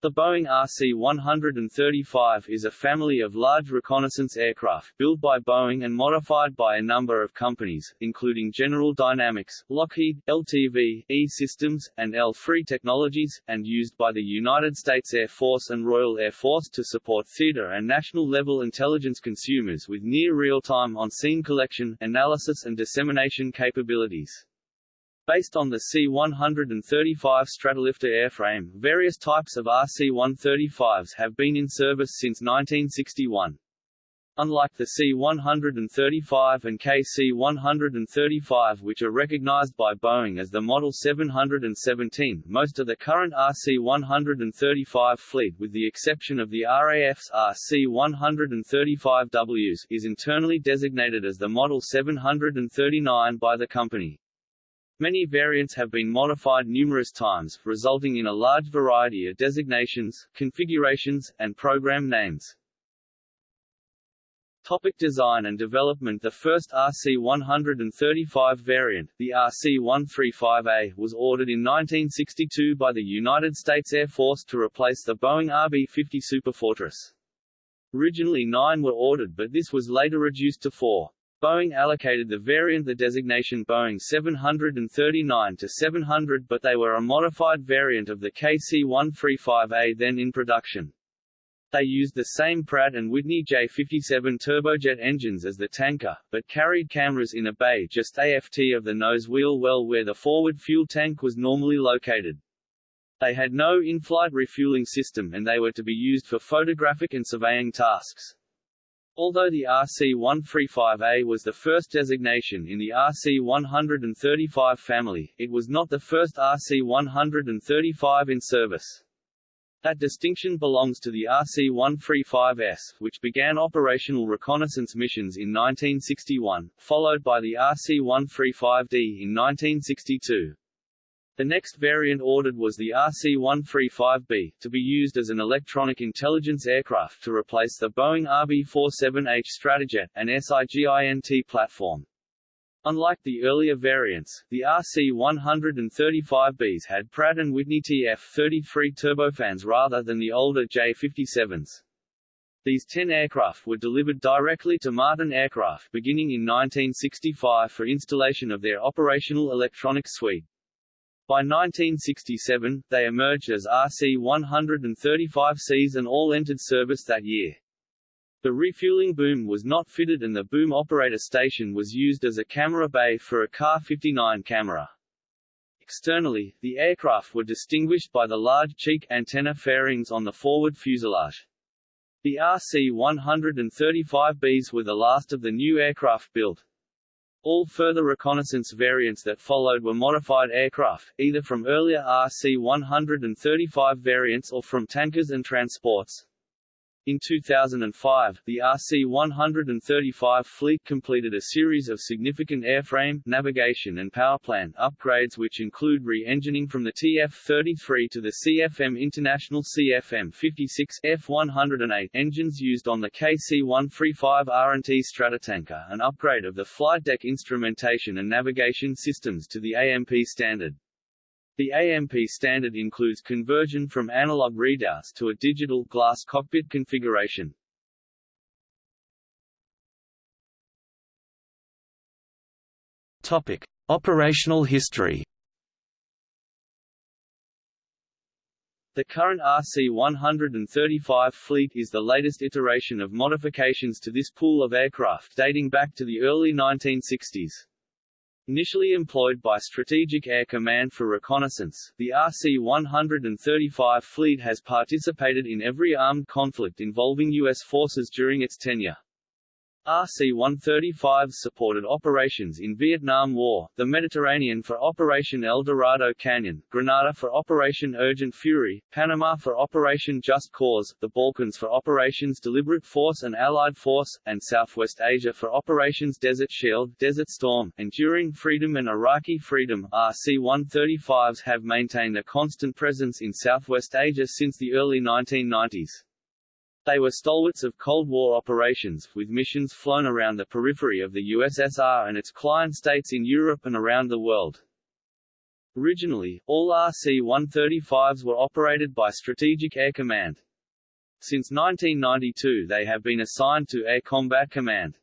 The Boeing RC-135 is a family of large reconnaissance aircraft, built by Boeing and modified by a number of companies, including General Dynamics, Lockheed, LTV, E-Systems, and L-3 Technologies, and used by the United States Air Force and Royal Air Force to support theater and national-level intelligence consumers with near real-time on-scene collection, analysis and dissemination capabilities. Based on the C-135 Stratolifter airframe, various types of RC-135s have been in service since 1961. Unlike the C-135 and KC-135 which are recognized by Boeing as the Model 717, most of the current RC-135 fleet with the exception of the RAF's RC-135Ws is internally designated as the Model 739 by the company. Many variants have been modified numerous times, resulting in a large variety of designations, configurations, and program names. Topic design and development The first RC-135 variant, the RC-135A, was ordered in 1962 by the United States Air Force to replace the Boeing RB-50 Superfortress. Originally nine were ordered but this was later reduced to four. Boeing allocated the variant the designation Boeing 739-700 but they were a modified variant of the KC-135A then in production. They used the same Pratt & Whitney J57 turbojet engines as the tanker, but carried cameras in a bay just aft of the nose wheel well where the forward fuel tank was normally located. They had no in-flight refueling system and they were to be used for photographic and surveying tasks. Although the RC-135A was the first designation in the RC-135 family, it was not the first RC-135 in service. That distinction belongs to the RC-135S, which began operational reconnaissance missions in 1961, followed by the RC-135D in 1962. The next variant ordered was the RC-135B, to be used as an electronic intelligence aircraft to replace the Boeing RB-47H Stratojet, an SIGINT platform. Unlike the earlier variants, the RC-135Bs had Pratt & Whitney TF-33 turbofans rather than the older J-57s. These 10 aircraft were delivered directly to Martin Aircraft beginning in 1965 for installation of their operational electronics suite. By 1967, they emerged as RC-135Cs and all entered service that year. The refueling boom was not fitted and the boom operator station was used as a camera bay for a KA-59 camera. Externally, the aircraft were distinguished by the large cheek antenna fairings on the forward fuselage. The RC-135Bs were the last of the new aircraft built, all further reconnaissance variants that followed were modified aircraft, either from earlier RC-135 variants or from tankers and transports. In 2005, the RC-135 fleet completed a series of significant airframe, navigation and powerplant upgrades which include re-engineering from the TF-33 to the CFM International CFM-56 F-108 engines used on the KC-135 R&T Stratotanker an upgrade of the flight deck instrumentation and navigation systems to the AMP standard. The AMP standard includes conversion from analog readouts to a digital glass cockpit configuration. Topic: Operational history. The current RC-135 fleet is the latest iteration of modifications to this pool of aircraft dating back to the early 1960s. Initially employed by Strategic Air Command for reconnaissance, the RC-135 fleet has participated in every armed conflict involving U.S. forces during its tenure. RC-135s supported operations in Vietnam War, the Mediterranean for Operation El Dorado Canyon, Grenada for Operation Urgent Fury, Panama for Operation Just Cause, the Balkans for Operations Deliberate Force and Allied Force, and Southwest Asia for Operations Desert Shield, Desert Storm, Enduring Freedom and Iraqi Freedom. RC-135s have maintained a constant presence in Southwest Asia since the early 1990s. They were stalwarts of Cold War operations, with missions flown around the periphery of the USSR and its client states in Europe and around the world. Originally, all RC-135s were operated by Strategic Air Command. Since 1992 they have been assigned to Air Combat Command.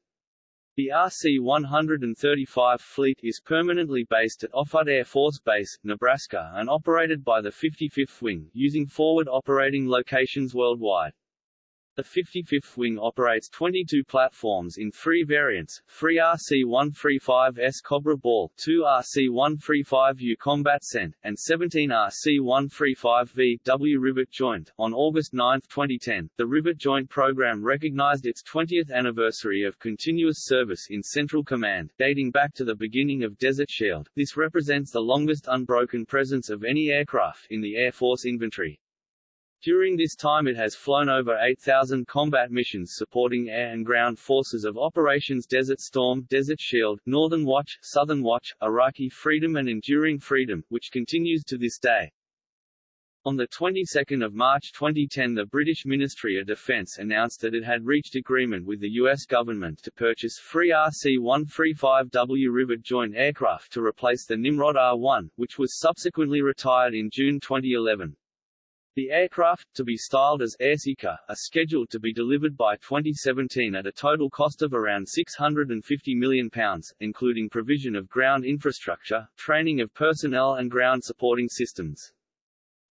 The RC-135 fleet is permanently based at Offutt Air Force Base, Nebraska and operated by the 55th Wing, using forward operating locations worldwide. The 55th Wing operates 22 platforms in three variants, 3 RC-135S Cobra Ball, 2 RC-135U Combat Sent, and 17 RC-135V W Rivet Joint. On August 9, 2010, the Rivet Joint program recognized its 20th anniversary of continuous service in Central Command, dating back to the beginning of Desert Shield. This represents the longest unbroken presence of any aircraft in the Air Force inventory. During this time it has flown over 8,000 combat missions supporting air and ground forces of Operations Desert Storm, Desert Shield, Northern Watch, Southern Watch, Iraqi Freedom and Enduring Freedom, which continues to this day. On the 22nd of March 2010 the British Ministry of Defence announced that it had reached agreement with the US government to purchase three RC-135W Rivet joint aircraft to replace the Nimrod R-1, which was subsequently retired in June 2011. The aircraft, to be styled as Airseeker, are scheduled to be delivered by 2017 at a total cost of around £650 million, including provision of ground infrastructure, training of personnel and ground supporting systems.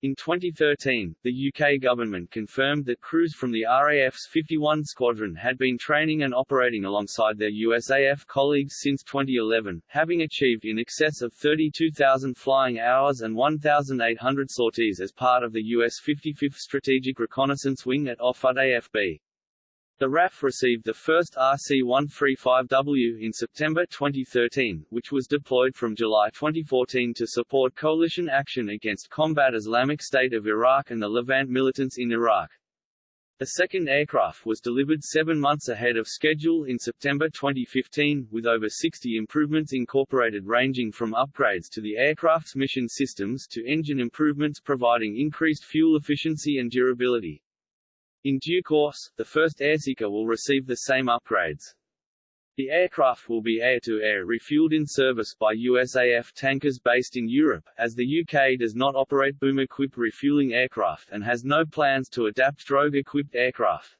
In 2013, the UK government confirmed that crews from the RAF's 51 Squadron had been training and operating alongside their USAF colleagues since 2011, having achieved in excess of 32,000 flying hours and 1,800 sorties as part of the US 55th Strategic Reconnaissance Wing at Offutt AFB. The RAF received the first RC-135W in September 2013, which was deployed from July 2014 to support coalition action against Combat Islamic State of Iraq and the Levant militants in Iraq. The second aircraft was delivered seven months ahead of schedule in September 2015, with over 60 improvements incorporated ranging from upgrades to the aircraft's mission systems to engine improvements providing increased fuel efficiency and durability. In due course, the first Airseeker will receive the same upgrades. The aircraft will be air-to-air -air refueled in service by USAF tankers based in Europe, as the UK does not operate boom-equipped refueling aircraft and has no plans to adapt drogue-equipped aircraft.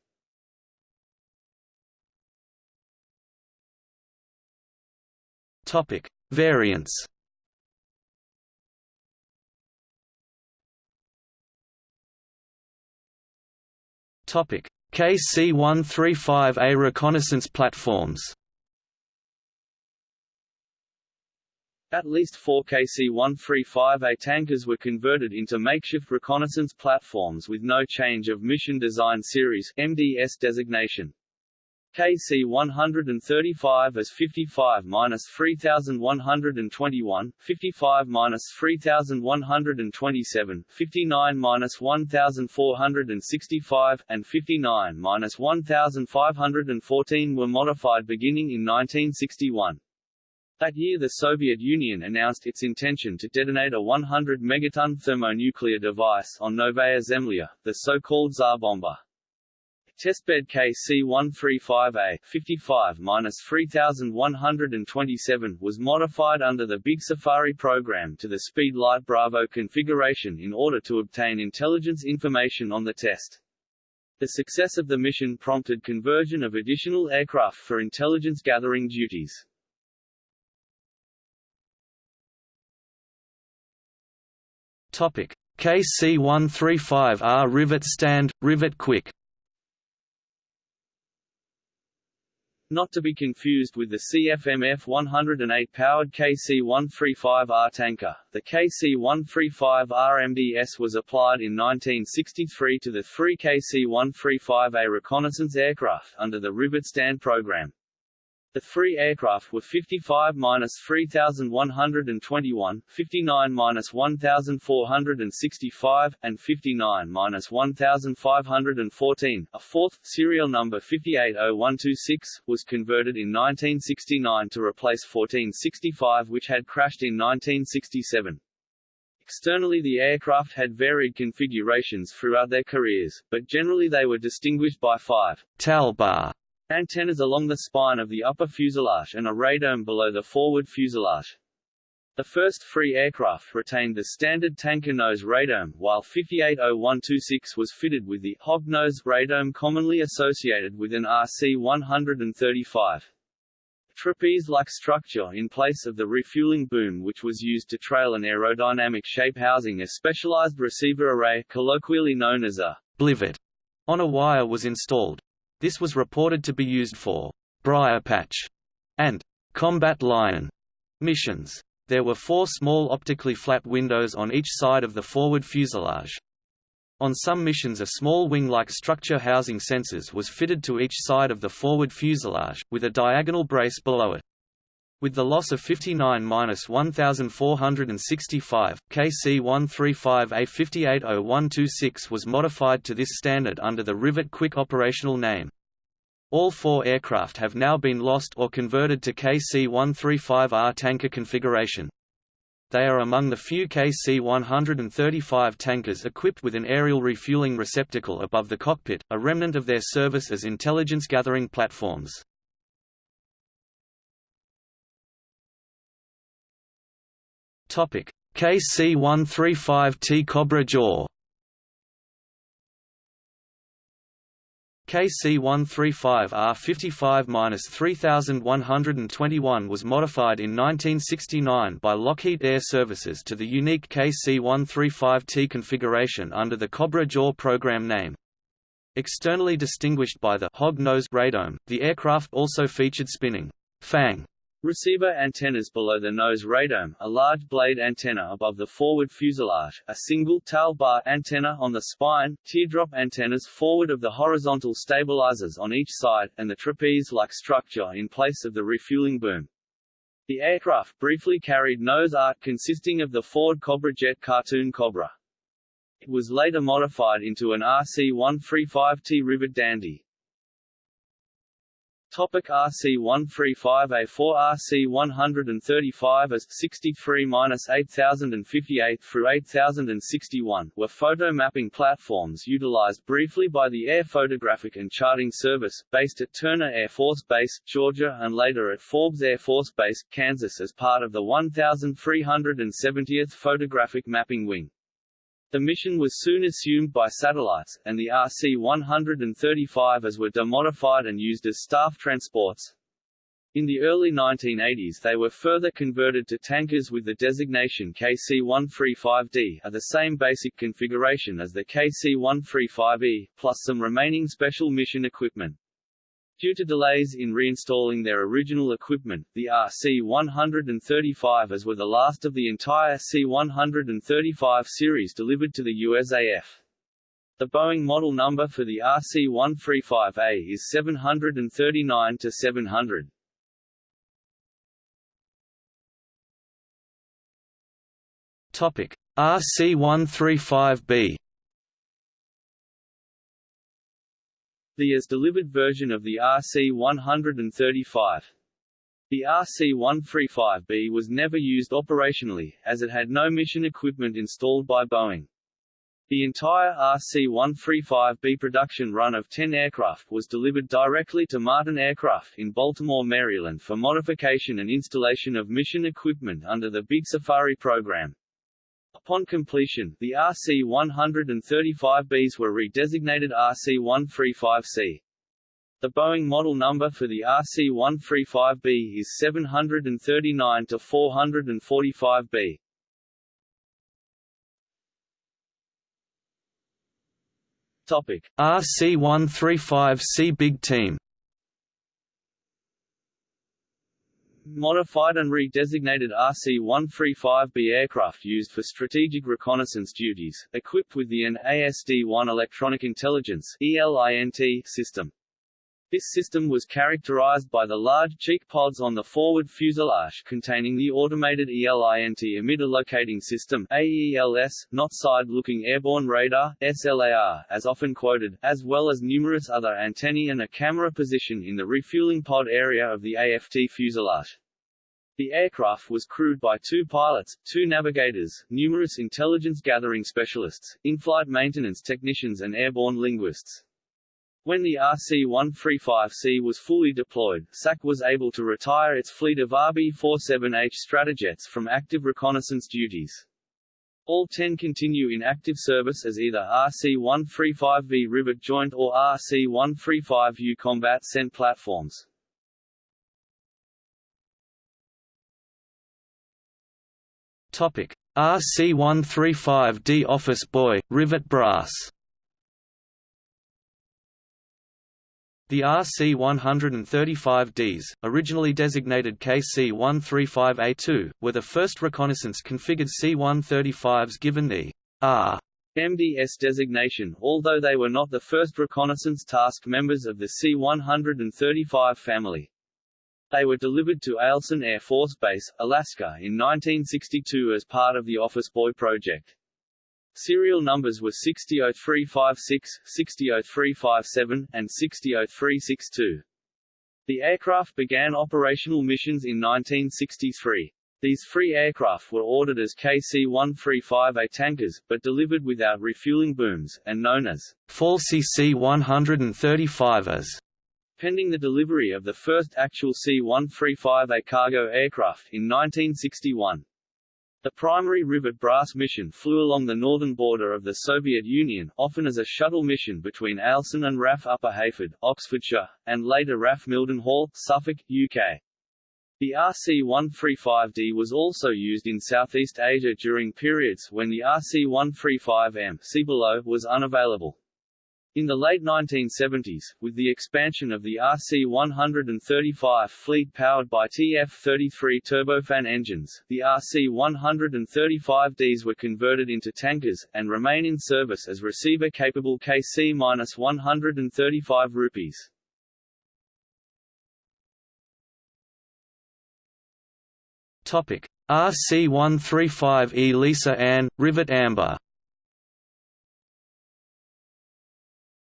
Topic. Variants KC-135A reconnaissance platforms. At least four KC-135A tankers were converted into makeshift reconnaissance platforms with no change of Mission Design Series MDS designation. KC 135 as 55 minus 3121, 55 minus 3127, 59 minus 1465, and 59 minus 1514 were modified beginning in 1961. That year the Soviet Union announced its intention to detonate a 100 megaton thermonuclear device on Novaya Zemlya, the so-called Tsar Bomba. Testbed KC-135A 55-3127 was modified under the Big Safari program to the Speed Light Bravo configuration in order to obtain intelligence information on the test. The success of the mission prompted conversion of additional aircraft for intelligence gathering duties. Topic: KC-135R Rivet Stand, Rivet Quick Not to be confused with the CFM F-108 powered KC-135R tanker, the KC-135R MDS was applied in 1963 to the three KC-135A reconnaissance aircraft under the Rivet Stand program. The three aircraft were 55-3121, 59-1465, and 59-1514. A fourth, serial number 580126, was converted in 1969 to replace 1465 which had crashed in 1967. Externally the aircraft had varied configurations throughout their careers, but generally they were distinguished by five bar Antennas along the spine of the upper fuselage and a radome below the forward fuselage. The first free aircraft retained the standard tanker nose radome, while 580126 was fitted with the hog nose radome commonly associated with an RC-135 trapeze-like structure in place of the refueling boom which was used to trail an aerodynamic shape housing a specialized receiver array colloquially known as a blivet on a wire was installed. This was reported to be used for briar patch and combat lion missions. There were four small optically flat windows on each side of the forward fuselage. On some missions a small wing-like structure housing sensors was fitted to each side of the forward fuselage, with a diagonal brace below it. With the loss of 59-1465, KC-135A580126 was modified to this standard under the Rivet Quick operational name. All four aircraft have now been lost or converted to KC-135R tanker configuration. They are among the few KC-135 tankers equipped with an aerial refueling receptacle above the cockpit, a remnant of their service as intelligence-gathering platforms. KC-135T Cobra Jaw KC-135R55-3121 was modified in 1969 by Lockheed Air Services to the unique KC-135T configuration under the Cobra Jaw program name. Externally distinguished by the hog nose radome, the aircraft also featured spinning fang Receiver antennas below the nose radome, a large blade antenna above the forward fuselage, a single tail bar antenna on the spine, teardrop antennas forward of the horizontal stabilizers on each side, and the trapeze-like structure in place of the refueling boom. The aircraft briefly carried nose art consisting of the Ford Cobra Jet cartoon Cobra. It was later modified into an RC-135T Rivet Dandy. Topic RC135A4 RC135 as 63-8058 through 8061 were photo mapping platforms utilized briefly by the Air Photographic and Charting Service, based at Turner Air Force Base, Georgia and later at Forbes Air Force Base, Kansas as part of the 1370th Photographic Mapping Wing. The mission was soon assumed by satellites, and the RC-135 as were demodified and used as staff transports. In the early 1980s they were further converted to tankers with the designation KC-135D are the same basic configuration as the KC-135E, plus some remaining special mission equipment. Due to delays in reinstalling their original equipment, the RC-135 as were the last of the entire C-135 series delivered to the USAF. The Boeing model number for the RC-135A is 739-700. Topic: RC-135B The as-delivered version of the RC-135. The RC-135B was never used operationally, as it had no mission equipment installed by Boeing. The entire RC-135B production run of 10 aircraft was delivered directly to Martin Aircraft in Baltimore, Maryland for modification and installation of mission equipment under the Big Safari program. Upon completion, the RC-135Bs were redesignated RC-135C. The Boeing model number for the RC-135B is 739-445B. Topic: RC-135C Big Team Modified and redesignated RC-135B aircraft used for strategic reconnaissance duties, equipped with the AN/ASD-1 Electronic Intelligence ELINT system. This system was characterized by the large cheek pods on the forward fuselage containing the automated ELINT emitter locating system AELS, not side-looking airborne radar SLAR, as often quoted, as well as numerous other antennae and a camera position in the refueling pod area of the AFT fuselage. The aircraft was crewed by two pilots, two navigators, numerous intelligence gathering specialists, in-flight maintenance technicians and airborne linguists. When the RC-135C was fully deployed, SAC was able to retire its fleet of RB-47H Stratojets from active reconnaissance duties. All ten continue in active service as either RC-135V Rivet Joint or RC-135U Combat Sent platforms. Topic: RC-135D Office Boy, Rivet Brass The RC-135Ds, originally designated KC-135A2, were the first reconnaissance-configured C-135s given the R MDS designation, although they were not the first reconnaissance task members of the C-135 family. They were delivered to Eielson Air Force Base, Alaska in 1962 as part of the Office Boy project. Serial numbers were 600356, 600357, and 600362. The aircraft began operational missions in 1963. These free aircraft were ordered as KC-135A tankers, but delivered without refueling booms, and known as falsy C-135s. Pending the delivery of the first actual C-135A cargo aircraft in 1961. The primary rivet brass mission flew along the northern border of the Soviet Union, often as a shuttle mission between Eielson and RAF Upper Heyford, Oxfordshire, and later RAF Mildenhall, Suffolk, UK. The RC-135D was also used in Southeast Asia during periods when the RC-135M see below was unavailable. In the late 1970s, with the expansion of the RC-135 fleet powered by TF-33 turbofan engines, the RC-135Ds were converted into tankers, and remain in service as receiver-capable KC-135 rupees. Topic: RC-135E Lisa Ann, Rivet Amber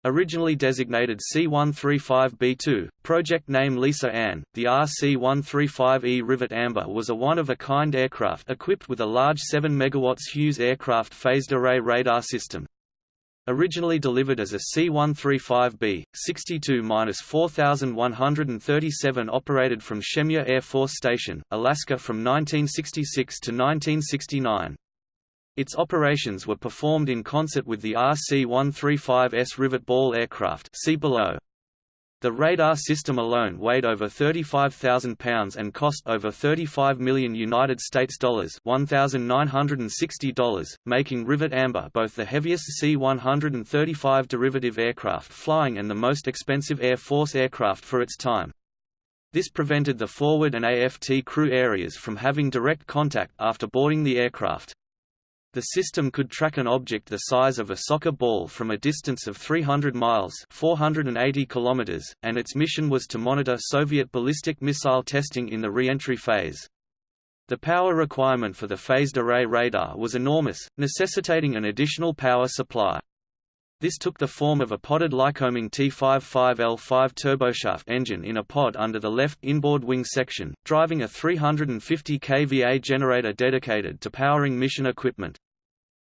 Originally designated C-135B2, project name Lisa Ann, the RC-135E Rivet Amber was a one-of-a-kind aircraft equipped with a large 7 MW Hughes aircraft phased array radar system. Originally delivered as a C-135B, 62-4137 operated from Shemya Air Force Station, Alaska from 1966 to 1969. Its operations were performed in concert with the RC-135S rivet ball aircraft see below. The radar system alone weighed over 35,000 pounds and cost over 35 million United States dollars $1,960, making Rivet Amber both the heaviest C-135 derivative aircraft flying and the most expensive Air Force aircraft for its time. This prevented the forward and AFT crew areas from having direct contact after boarding the aircraft. The system could track an object the size of a soccer ball from a distance of 300 miles 480 kilometers, and its mission was to monitor Soviet ballistic missile testing in the re-entry phase. The power requirement for the phased array radar was enormous, necessitating an additional power supply. This took the form of a potted Lycoming T55L5 turboshaft engine in a pod under the left inboard wing section, driving a 350 kVA generator dedicated to powering mission equipment.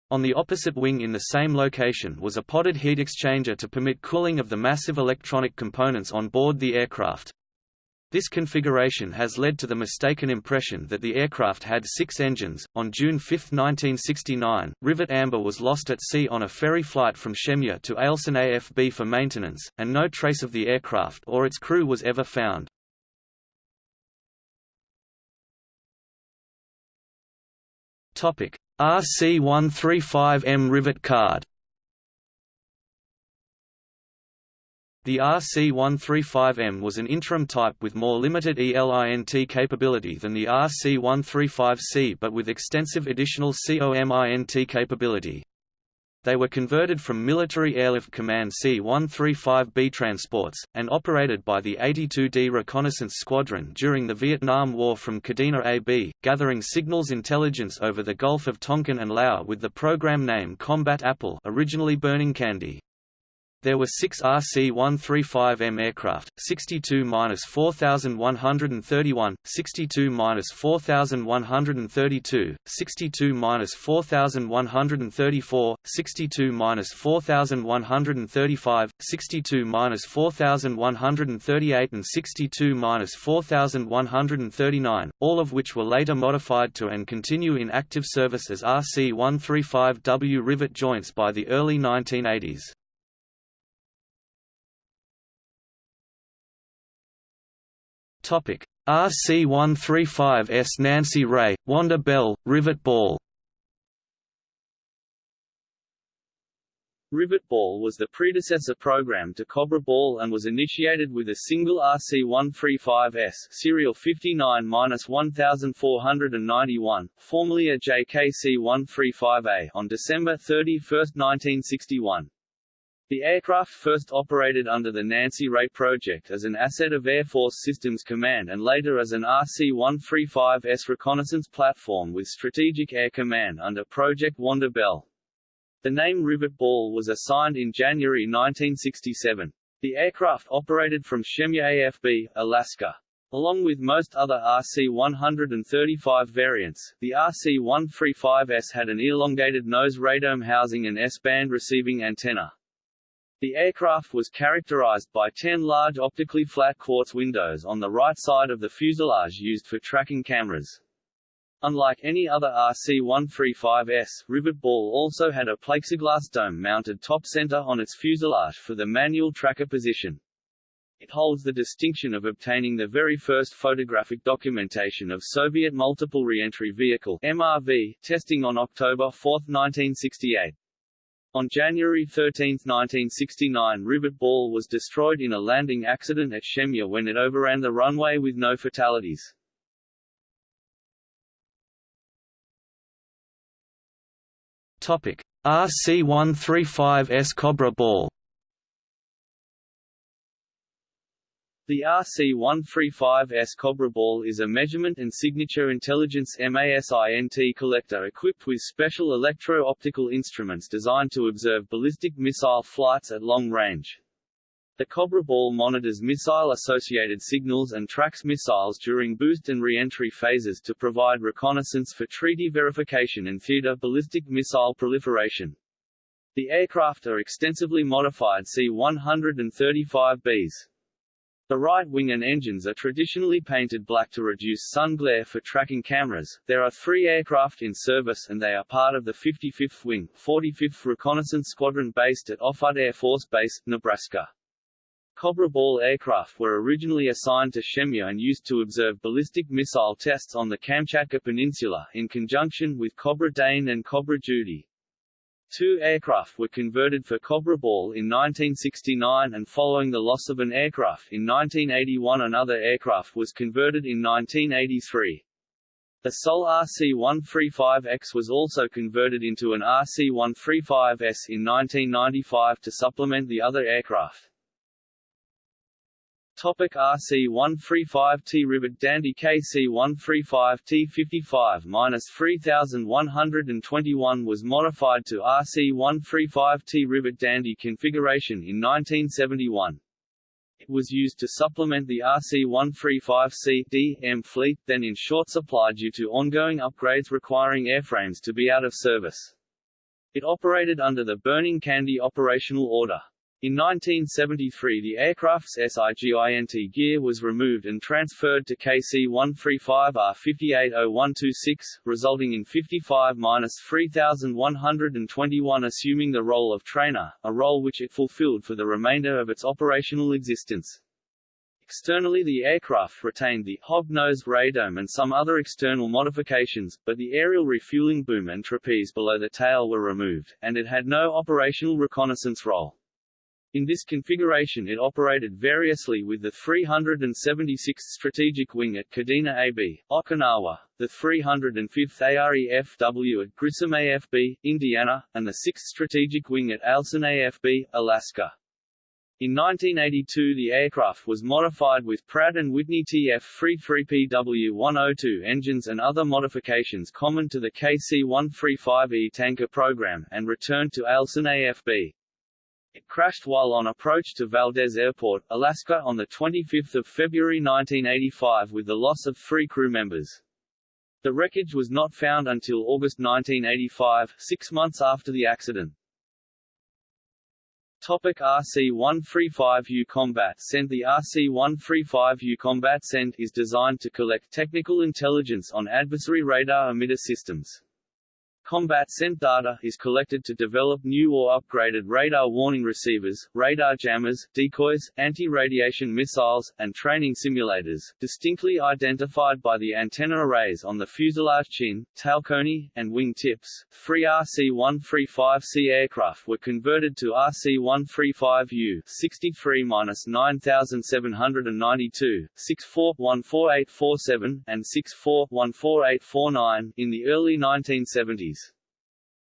On the opposite wing in the same location was a potted heat exchanger to permit cooling of the massive electronic components on board the aircraft. This configuration has led to the mistaken impression that the aircraft had six engines. On June 5, 1969, Rivet Amber was lost at sea on a ferry flight from Shemya to Eielson AFB for maintenance, and no trace of the aircraft or its crew was ever found. RC-135M Rivet Card The RC-135M was an interim type with more limited ELINT capability than the RC-135C but with extensive additional COMINT capability. They were converted from Military Airlift Command C-135B transports, and operated by the 82D Reconnaissance Squadron during the Vietnam War from Kadena AB, gathering signals intelligence over the Gulf of Tonkin and Laos with the program name Combat Apple originally Burning Candy. There were six RC-135M aircraft, 62-4131, 62-4132, 62-4134, 62-4135, 62-4138 and 62-4139, all of which were later modified to and continue in active service as RC-135W rivet joints by the early 1980s. RC-135S Nancy Rae, Wanda Belle, Rivet Ball Rivet Ball was the predecessor program to Cobra Ball and was initiated with a single RC-135S serial 59-1491, formerly a JKC-135A on December 31, 1961. The aircraft first operated under the Nancy Rae project as an asset of Air Force Systems Command and later as an RC-135S reconnaissance platform with Strategic Air Command under Project Wanda Belle. The name Rivet Ball was assigned in January 1967. The aircraft operated from Shemya AFB, Alaska. Along with most other RC-135 variants, the RC-135S had an elongated nose radome housing and S-band receiving antenna. The aircraft was characterized by 10 large optically flat quartz windows on the right side of the fuselage used for tracking cameras. Unlike any other RC-135S, Rivet Ball also had a plexiglass dome mounted top center on its fuselage for the manual tracker position. It holds the distinction of obtaining the very first photographic documentation of Soviet Multiple Reentry Vehicle MRV testing on October 4, 1968. On January 13, 1969 Rivet Ball was destroyed in a landing accident at Shemya when it overran the runway with no fatalities. Topic: RC-135S Cobra Ball The RC-135S Cobra Ball is a measurement and signature intelligence MASINT collector equipped with special electro-optical instruments designed to observe ballistic missile flights at long range. The Cobra Ball monitors missile-associated signals and tracks missiles during boost and re-entry phases to provide reconnaissance for treaty verification and theater ballistic missile proliferation. The aircraft are extensively modified C-135Bs. The right wing and engines are traditionally painted black to reduce sun glare for tracking cameras. There are three aircraft in service and they are part of the 55th Wing, 45th Reconnaissance Squadron based at Offutt Air Force Base, Nebraska. Cobra Ball aircraft were originally assigned to Shemya and used to observe ballistic missile tests on the Kamchatka Peninsula, in conjunction with Cobra Dane and Cobra Judy. Two aircraft were converted for Cobra Ball in 1969 and following the loss of an aircraft in 1981 another aircraft was converted in 1983. The sole RC-135X was also converted into an RC-135S in 1995 to supplement the other aircraft. Topic RC-135T Rivet Dandy KC-135T55-3121 was modified to RC-135T Rivet Dandy configuration in 1971. It was used to supplement the RC-135C D-M fleet, then in short supply due to ongoing upgrades requiring airframes to be out of service. It operated under the Burning Candy Operational Order. In 1973 the aircraft's SIGINT gear was removed and transferred to KC-135R580126, resulting in 55-3121 assuming the role of trainer, a role which it fulfilled for the remainder of its operational existence. Externally the aircraft retained the hog-nosed radome and some other external modifications, but the aerial refueling boom and trapeze below the tail were removed, and it had no operational reconnaissance role. In this configuration it operated variously with the 376th Strategic Wing at Kadena AB, Okinawa, the 305th AREFW at Grissom AFB, Indiana, and the 6th Strategic Wing at Eielson AFB, Alaska. In 1982 the aircraft was modified with Pratt & Whitney TF-33PW-102 engines and other modifications common to the KC-135E tanker program and returned to Eielson AFB. It crashed while on approach to Valdez Airport, Alaska on 25 February 1985 with the loss of three crew members. The wreckage was not found until August 1985, six months after the accident. Topic RC-135U Combat Sent The RC-135U Combat Sent is designed to collect technical intelligence on adversary radar emitter systems. Combat sent data is collected to develop new or upgraded radar warning receivers, radar jammers, decoys, anti-radiation missiles, and training simulators, distinctly identified by the antenna arrays on the fuselage chin, tail cone, and wing tips. Three RC-135C aircraft were converted to RC-135U 63-9792, 64-14847, and 64-14849 in the early 1970s.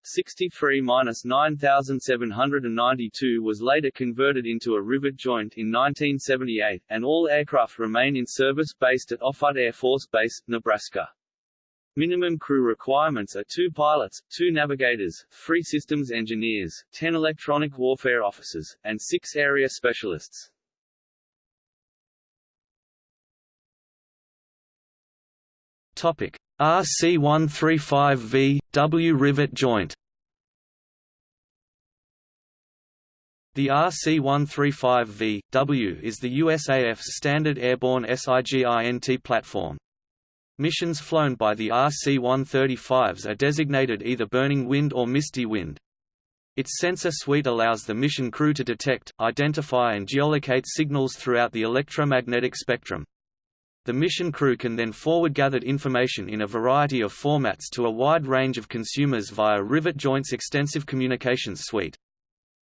63-9792 was later converted into a rivet joint in 1978, and all aircraft remain in service based at Offutt Air Force Base, Nebraska. Minimum crew requirements are two pilots, two navigators, three systems engineers, ten electronic warfare officers, and six area specialists. Topic: RC-135V, W rivet joint The RC-135V, W is the USAF's standard airborne SIGINT platform. Missions flown by the RC-135s are designated either burning wind or misty wind. Its sensor suite allows the mission crew to detect, identify and geolocate signals throughout the electromagnetic spectrum. The mission crew can then forward gathered information in a variety of formats to a wide range of consumers via Rivet Joint's extensive communications suite.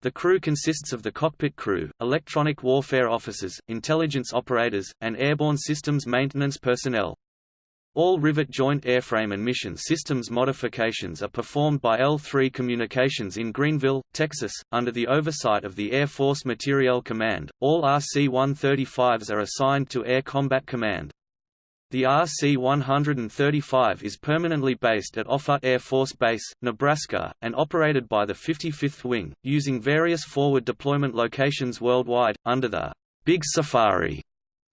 The crew consists of the cockpit crew, electronic warfare officers, intelligence operators, and airborne systems maintenance personnel. All Rivet Joint airframe and mission systems modifications are performed by L3 Communications in Greenville, Texas, under the oversight of the Air Force Materiel Command. All RC-135s are assigned to Air Combat Command. The RC-135 is permanently based at Offutt Air Force Base, Nebraska, and operated by the 55th Wing, using various forward deployment locations worldwide, under the Big Safari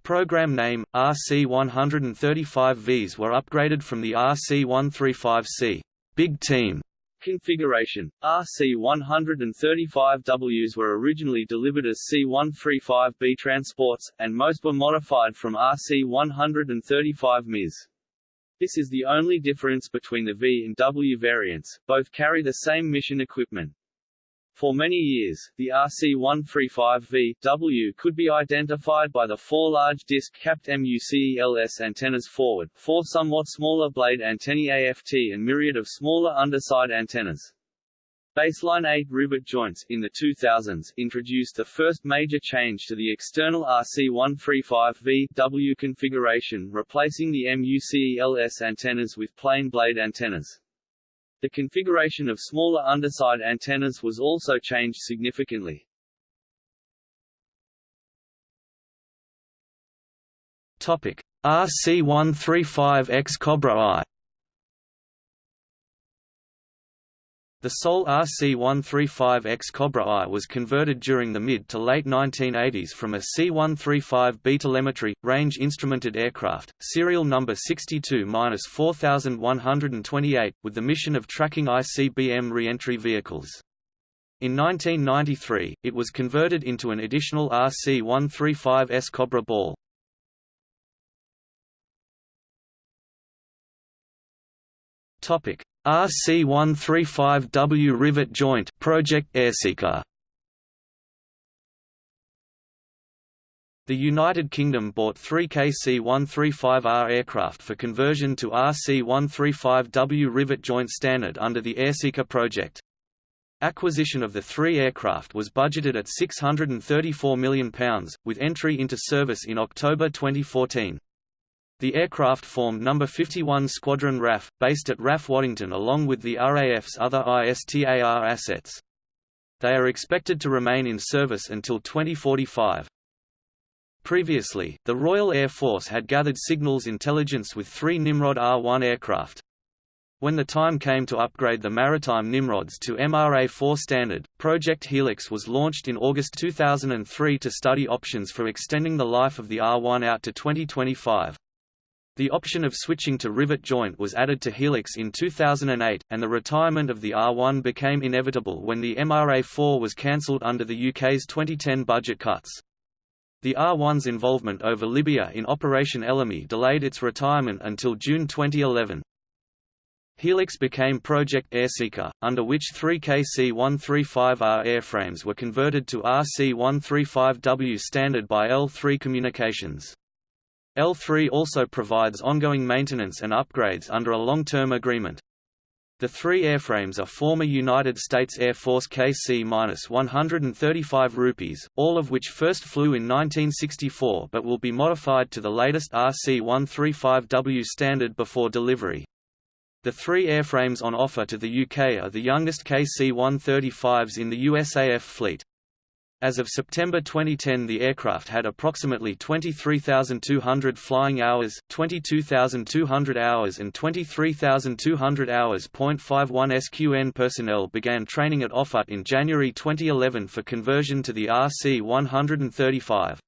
Program name, RC-135Vs were upgraded from the RC-135C Big Team configuration. RC-135Ws were originally delivered as C-135B transports, and most were modified from RC-135Ms. This is the only difference between the V and W variants, both carry the same mission equipment. For many years, the RC-135V-W could be identified by the four large disc-capped MUCELS antennas forward, four somewhat smaller blade antennae AFT and myriad of smaller underside antennas. Baseline 8 rivet joints in the 2000s introduced the first major change to the external RC-135V-W configuration replacing the MUCELS antennas with plain blade antennas. The configuration of smaller underside antennas was also changed significantly. Topic: RC-135X Cobra Eye The sole RC-135X Cobra Eye was converted during the mid to late 1980s from a C-135B telemetry, range instrumented aircraft, serial number 62-4128, with the mission of tracking ICBM re-entry vehicles. In 1993, it was converted into an additional RC-135S Cobra Ball. Topic RC-135W Rivet Joint Project Airseeker The United Kingdom bought three KC-135R aircraft for conversion to RC-135W Rivet Joint Standard under the Airseeker project. Acquisition of the three aircraft was budgeted at £634 million, with entry into service in October 2014. The aircraft formed No. 51 Squadron RAF, based at RAF Waddington along with the RAF's other ISTAR assets. They are expected to remain in service until 2045. Previously, the Royal Air Force had gathered signals intelligence with three Nimrod R-1 aircraft. When the time came to upgrade the maritime Nimrods to MRA-4 standard, Project Helix was launched in August 2003 to study options for extending the life of the R1 out to 2025. The option of switching to rivet joint was added to Helix in 2008, and the retirement of the R1 became inevitable when the MRA-4 was cancelled under the UK's 2010 budget cuts. The R1's involvement over Libya in Operation Ellamy delayed its retirement until June 2011. Helix became Project Airseeker, under which three KC-135R airframes were converted to RC-135W standard by L3 Communications. L3 also provides ongoing maintenance and upgrades under a long-term agreement. The three airframes are former United States Air Force KC-135 Rupees, all of which first flew in 1964 but will be modified to the latest RC-135W standard before delivery. The three airframes on offer to the UK are the youngest KC-135s in the USAF fleet. As of September 2010 the aircraft had approximately 23,200 flying hours, 22,200 hours and 23,200 hours. 51 SQN personnel began training at Offutt in January 2011 for conversion to the RC-135.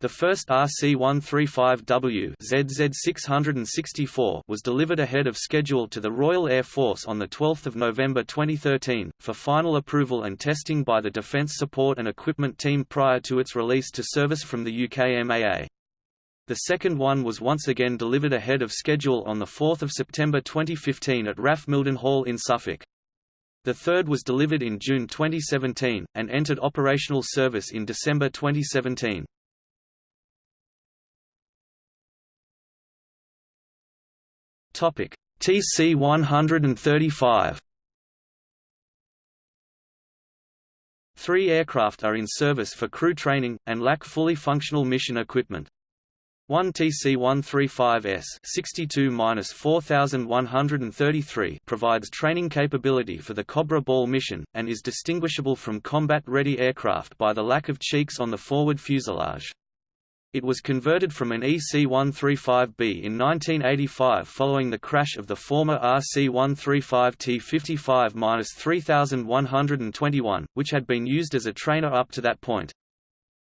The first RC-135W ZZ664 was delivered ahead of schedule to the Royal Air Force on 12 November 2013, for final approval and testing by the Defence Support and Equipment Team prior to its release to service from the UK MAA. The second one was once again delivered ahead of schedule on 4 September 2015 at RAF Mildenhall in Suffolk. The third was delivered in June 2017, and entered operational service in December 2017. Topic: TC-135. Three aircraft are in service for crew training, and lack fully functional mission equipment. One TC-135S 62-4133 provides training capability for the Cobra Ball mission, and is distinguishable from combat-ready aircraft by the lack of cheeks on the forward fuselage. It was converted from an EC-135B in 1985 following the crash of the former RC-135 T-55-3121, which had been used as a trainer up to that point.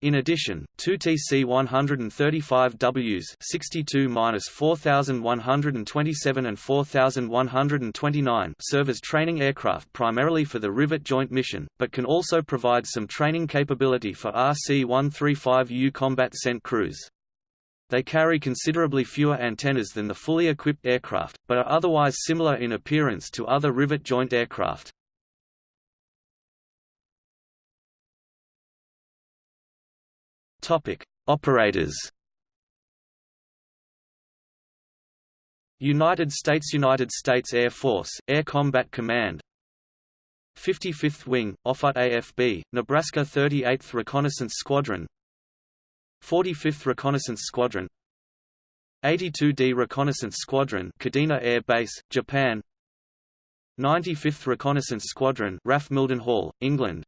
In addition, two TC-135Ws 62-4127 and 4129 serve as training aircraft primarily for the rivet joint mission, but can also provide some training capability for RC-135U combat sent crews. They carry considerably fewer antennas than the fully equipped aircraft, but are otherwise similar in appearance to other rivet joint aircraft. Topic: Operators. United States United States Air Force Air Combat Command 55th Wing, Offutt AFB, Nebraska 38th Reconnaissance Squadron 45th Reconnaissance Squadron 82d Reconnaissance Squadron Kadena Air Base, Japan 95th Reconnaissance Squadron RAF Mildenhall, England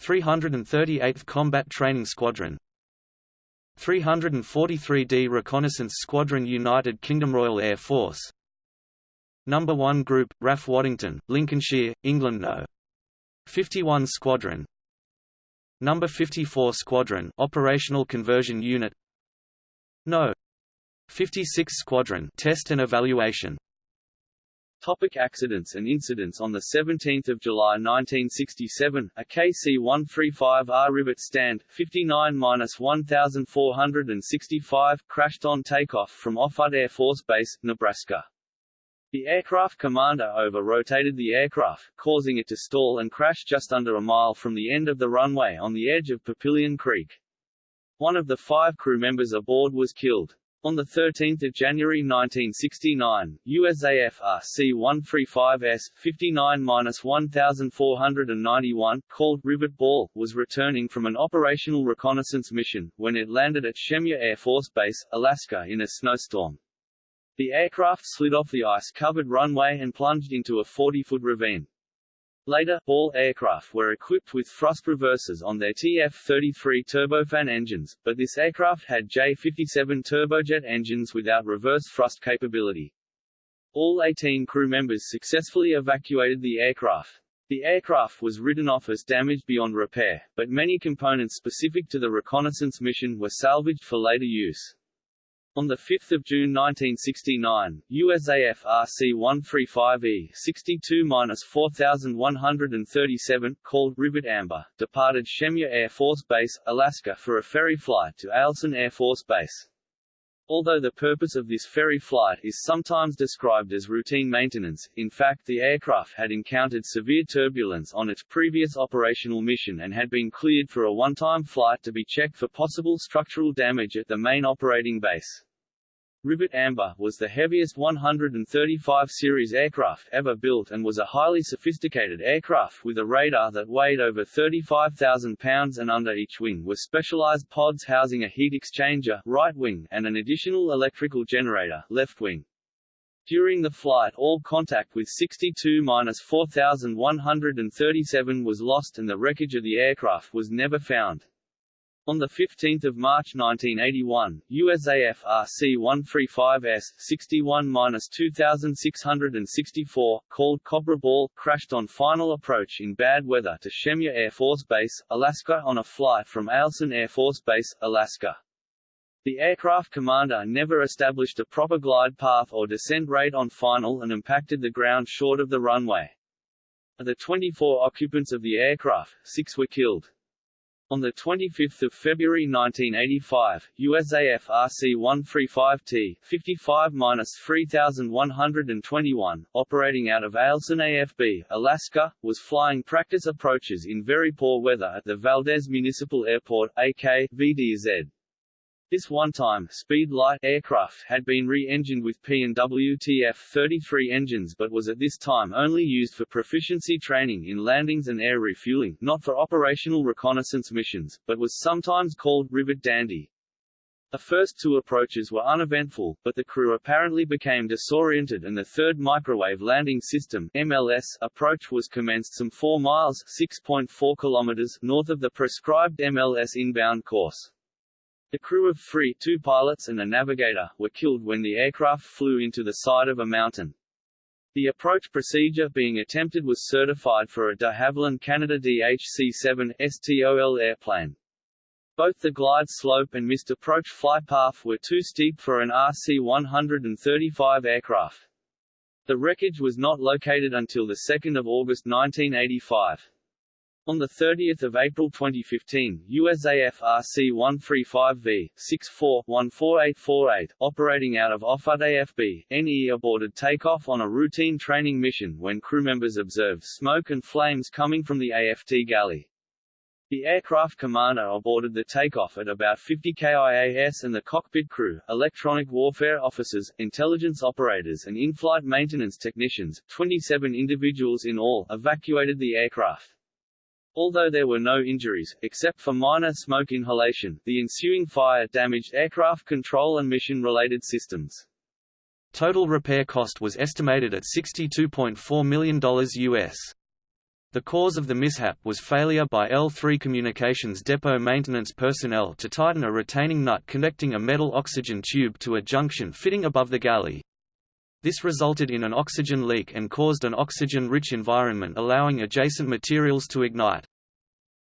338th Combat Training Squadron 343d Reconnaissance Squadron United Kingdom Royal Air Force Number 1 Group, RAF Waddington, Lincolnshire, England No. 51 Squadron Number 54 Squadron Operational Conversion Unit No. 56 Squadron Test and Evaluation Topic accidents and incidents On 17 July 1967, a KC-135R rivet stand, 59-1465, crashed on takeoff from Offutt Air Force Base, Nebraska. The aircraft commander over-rotated the aircraft, causing it to stall and crash just under a mile from the end of the runway on the edge of Papillion Creek. One of the five crew members aboard was killed. On 13 January 1969, USAF RC-135S, 59-1491, called Rivet Ball, was returning from an operational reconnaissance mission, when it landed at Shemya Air Force Base, Alaska in a snowstorm. The aircraft slid off the ice-covered runway and plunged into a 40-foot ravine. Later, all aircraft were equipped with thrust reversers on their TF-33 turbofan engines, but this aircraft had J-57 turbojet engines without reverse thrust capability. All 18 crew members successfully evacuated the aircraft. The aircraft was written off as damaged beyond repair, but many components specific to the reconnaissance mission were salvaged for later use. On 5 June 1969, USAF RC-135E 62-4137, called Rivet Amber, departed Shemya Air Force Base, Alaska for a ferry flight to Eielson Air Force Base. Although the purpose of this ferry flight is sometimes described as routine maintenance, in fact the aircraft had encountered severe turbulence on its previous operational mission and had been cleared for a one-time flight to be checked for possible structural damage at the main operating base. Rivet Amber was the heaviest 135 series aircraft ever built and was a highly sophisticated aircraft with a radar that weighed over 35,000 pounds and under each wing were specialized pods housing a heat exchanger right wing and an additional electrical generator left wing. During the flight all contact with 62-4137 was lost and the wreckage of the aircraft was never found. On 15 March 1981, USAF RC-135S 61-2664, called Cobra Ball, crashed on final approach in bad weather to Shemya Air Force Base, Alaska on a flight from Eielson Air Force Base, Alaska. The aircraft commander never established a proper glide path or descent rate on final and impacted the ground short of the runway. Of the 24 occupants of the aircraft, six were killed. On 25 February 1985, USAF RC-135T 55-3121, operating out of Eielson AFB, Alaska, was flying practice approaches in very poor weather at the Valdez Municipal Airport, AK, VDZ. This one-time speed light aircraft had been re-engined with P&W TF-33 engines but was at this time only used for proficiency training in landings and air refueling, not for operational reconnaissance missions, but was sometimes called Rivet Dandy. The first two approaches were uneventful, but the crew apparently became disoriented and the third microwave landing system MLS approach was commenced some 4 miles 6.4 kilometers north of the prescribed MLS inbound course. The crew of three two pilots and a navigator were killed when the aircraft flew into the side of a mountain. The approach procedure being attempted was certified for a de Havilland Canada DHC-7 STOL airplane. Both the glide slope and missed approach flight path were too steep for an RC-135 aircraft. The wreckage was not located until 2 August 1985. On 30 April 2015, USAF RC-135V 64-14848, operating out of Offutt AFB, NE aborted takeoff on a routine training mission when crew members observed smoke and flames coming from the AFT galley. The aircraft commander aborted the takeoff at about 50 KIAS and the cockpit crew, electronic warfare officers, intelligence operators and in-flight maintenance technicians, 27 individuals in all, evacuated the aircraft. Although there were no injuries, except for minor smoke inhalation, the ensuing fire damaged aircraft control and mission-related systems. Total repair cost was estimated at $62.4 million US. The cause of the mishap was failure by L3 Communications depot maintenance personnel to tighten a retaining nut connecting a metal oxygen tube to a junction fitting above the galley. This resulted in an oxygen leak and caused an oxygen-rich environment allowing adjacent materials to ignite.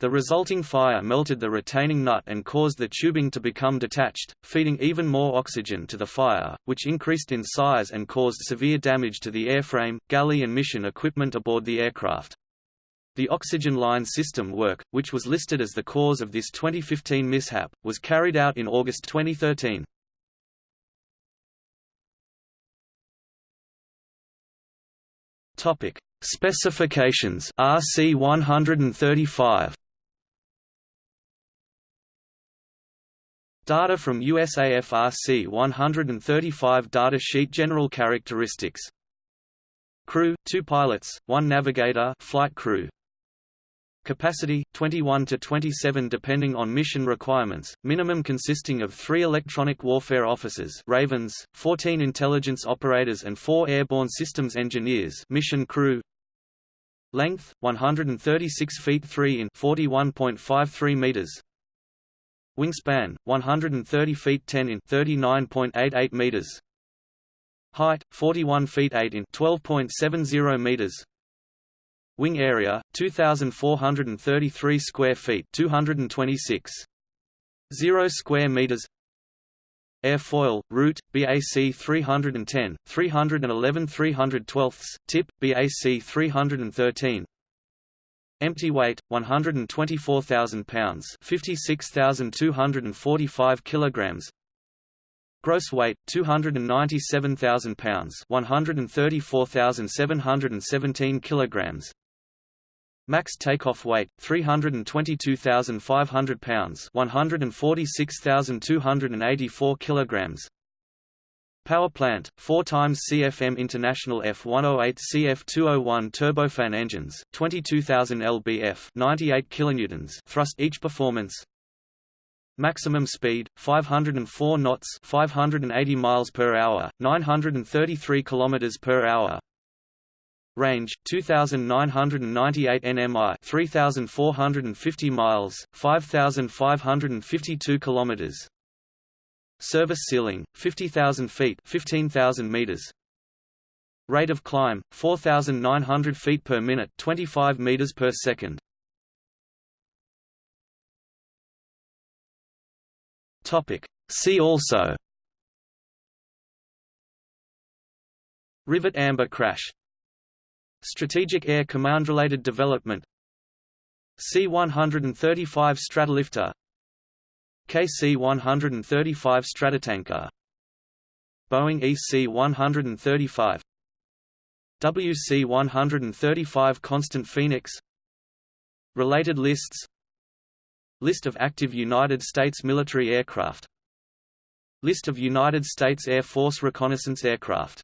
The resulting fire melted the retaining nut and caused the tubing to become detached, feeding even more oxygen to the fire, which increased in size and caused severe damage to the airframe, galley and mission equipment aboard the aircraft. The oxygen line system work, which was listed as the cause of this 2015 mishap, was carried out in August 2013. Topic: Specifications. RC 135. Data from USAF RC 135 data sheet General characteristics. Crew, 2 pilots, 1 navigator flight crew, Capacity 21 to 27 depending on mission requirements, minimum consisting of 3 electronic warfare officers Ravens, 14 intelligence operators and 4 airborne systems engineers mission crew. Length 136 feet 3 in 41.53 meters. Wingspan 130 feet 10 in 39.88 meters. Height 41 feet 8 in 12.70 meters. Wing area 2433 square feet 226 0 square meters. Airfoil, root, BAC 310, 311 312 tip, BAC 313 Empty weight, 124,000 pounds 56,245 kilograms Gross weight, 297,000 pounds 134,717 kilograms Max takeoff weight 322,500 pounds, 146,284 kilograms. Power plant 4 times CFM International F108 CF201 turbofan engines, 22,000 lbf, 98 kilonewtons thrust each performance. Maximum speed 504 knots, 580 miles per hour, 933 kilometers per hour. Range 2998 nmi 3450 miles 5552 kilometers. Service ceiling 50000 feet 15000 meters. Rate of climb 4900 feet per minute 25 meters per second. Topic. See also. Rivet Amber crash Strategic Air Command-related development. C-135 Stratolifter. KC-135 Stratotanker. Boeing EC-135 WC-135 Constant Phoenix. Related lists. List of active United States military aircraft. List of United States Air Force reconnaissance aircraft